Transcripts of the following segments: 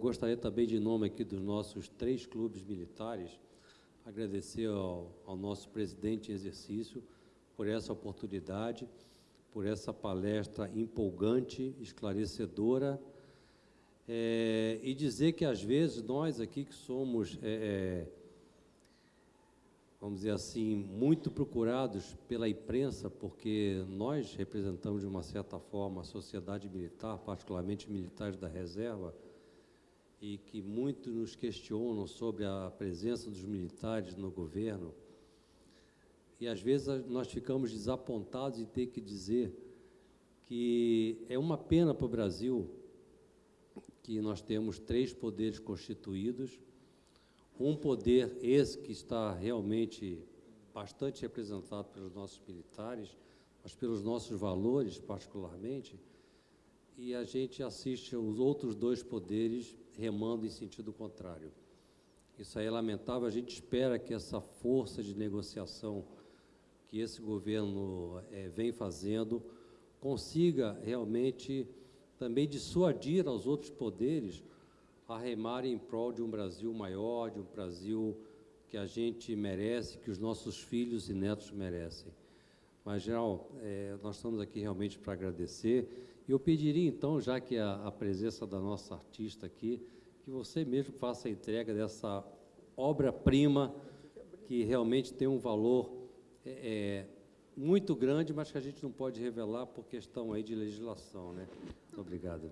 gostaria também, de nome aqui dos nossos três clubes militares, agradecer ao, ao nosso presidente em exercício por essa oportunidade, por essa palestra empolgante, esclarecedora, é, e dizer que, às vezes, nós aqui que somos, é, vamos dizer assim, muito procurados pela imprensa, porque nós representamos, de uma certa forma, a sociedade militar, particularmente militares da reserva, e que muito nos questionam sobre a presença dos militares no governo, e às vezes nós ficamos desapontados em ter que dizer que é uma pena para o Brasil que nós temos três poderes constituídos, um poder esse que está realmente bastante representado pelos nossos militares, mas pelos nossos valores particularmente, e a gente assiste os outros dois poderes remando em sentido contrário. Isso aí é lamentável, a gente espera que essa força de negociação que esse governo é, vem fazendo consiga realmente também dissuadir aos outros poderes a remarem em prol de um Brasil maior, de um Brasil que a gente merece, que os nossos filhos e netos merecem. Mas, geral, é, nós estamos aqui realmente para agradecer. Eu pediria, então, já que a, a presença da nossa artista aqui, que você mesmo faça a entrega dessa obra-prima que realmente tem um valor é, é, muito grande, mas que a gente não pode revelar por questão aí de legislação. Né? Muito obrigado.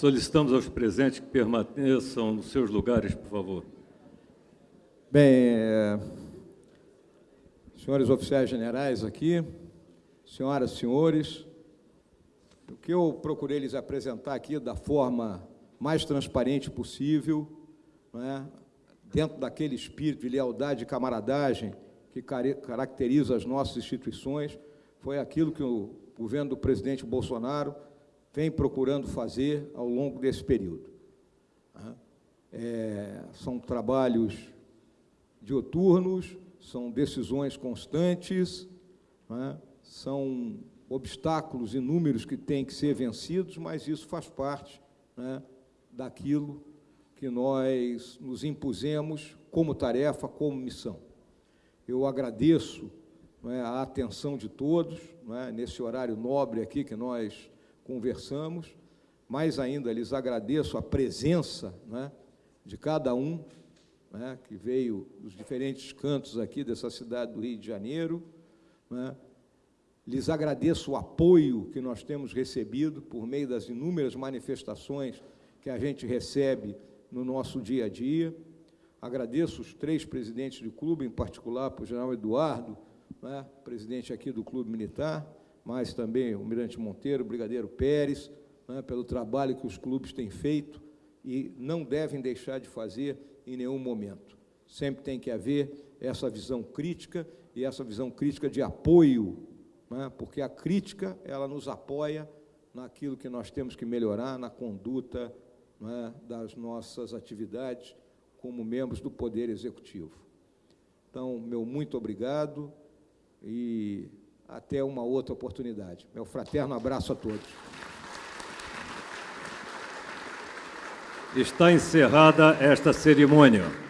Solicitamos aos presentes que permaneçam nos seus lugares, por favor. Bem, é, senhores oficiais generais aqui, senhoras e senhores, o que eu procurei lhes apresentar aqui da forma mais transparente possível, é, dentro daquele espírito de lealdade e camaradagem que caracteriza as nossas instituições, foi aquilo que o governo do presidente Bolsonaro vem procurando fazer ao longo desse período. É, são trabalhos dioturnos, são decisões constantes, é? são obstáculos inúmeros que têm que ser vencidos, mas isso faz parte né, daquilo que nós nos impusemos como tarefa, como missão. Eu agradeço é, a atenção de todos, é, nesse horário nobre aqui que nós conversamos, mais ainda lhes agradeço a presença né, de cada um né, que veio dos diferentes cantos aqui dessa cidade do Rio de Janeiro. Né, lhes agradeço o apoio que nós temos recebido por meio das inúmeras manifestações que a gente recebe no nosso dia a dia. Agradeço os três presidentes do clube, em particular para o general Eduardo, né, presidente aqui do Clube Militar, mas também o Mirante Monteiro, o Brigadeiro Pérez, né, pelo trabalho que os clubes têm feito e não devem deixar de fazer em nenhum momento. Sempre tem que haver essa visão crítica e essa visão crítica de apoio, né, porque a crítica ela nos apoia naquilo que nós temos que melhorar na conduta né, das nossas atividades como membros do Poder Executivo. Então, meu muito obrigado e até uma outra oportunidade. Meu fraterno abraço a todos. Está encerrada esta cerimônia.